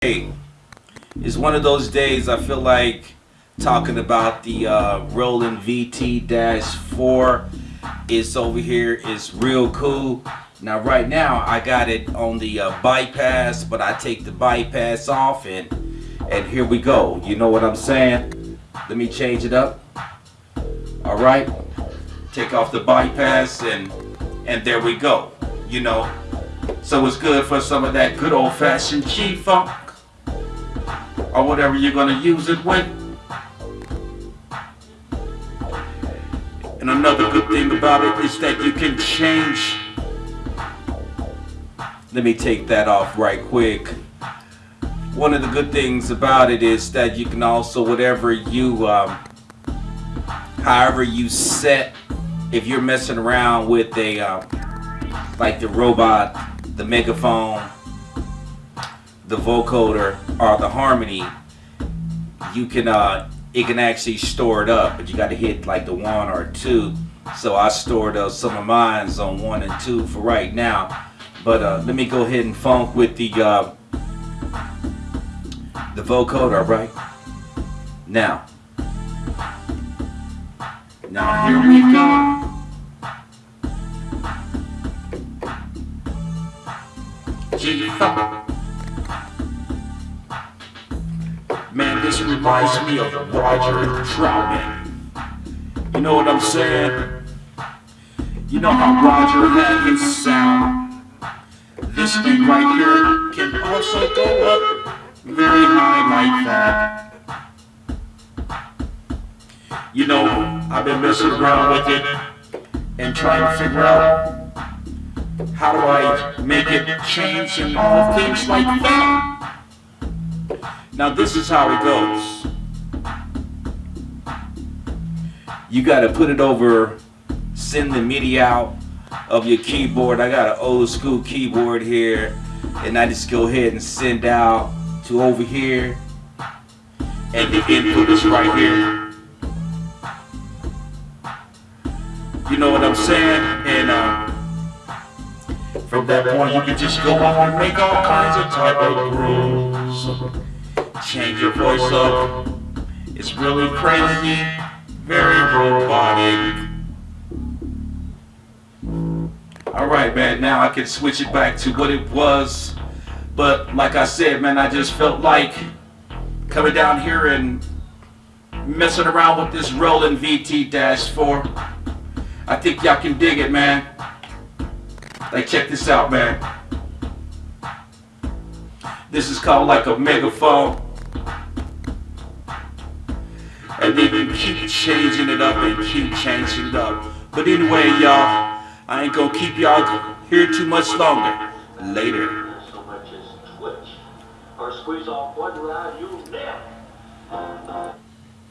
Hey, it's one of those days I feel like talking about the uh, Roland VT-4. It's over here. It's real cool. Now right now I got it on the uh, bypass, but I take the bypass off and and here we go. You know what I'm saying? Let me change it up. All right. Take off the bypass and and there we go. You know. So it's good for some of that good old-fashioned G-funk or whatever you're going to use it with. And another good thing about it is that you can change. Let me take that off right quick. One of the good things about it is that you can also, whatever you, um, however you set, if you're messing around with a, uh, like the robot, the megaphone, the vocoder or the harmony you can uh it can actually store it up but you got to hit like the one or two. So I stored uh, some of mines on one and two for right now. But uh, let me go ahead and funk with the uh, the vocoder right? Now. Now here we go. G-funk reminds me of Roger Troutman. You know what I'm saying? You know how Roger had his sound? This thing right here can also go up very high like that. You know, I've been messing around with it and trying to figure out how do I make it change and all things like that. Now this is how it goes. You got to put it over, send the MIDI out of your keyboard. I got an old school keyboard here and I just go ahead and send out to over here and the input is right here. You know what I'm saying? And uh, from that point you can just go on and make all kinds of type of grooves change your voice up. It's really crazy, very robotic. Alright man, now I can switch it back to what it was. But like I said, man, I just felt like coming down here and messing around with this Roland VT-4. I think y'all can dig it, man. Like, check this out, man. This is called like a megaphone and then you keep changing it up and keep changing it up. But anyway, y'all, I ain't gonna keep y'all here too much longer. Later. Or squeeze off one ride, you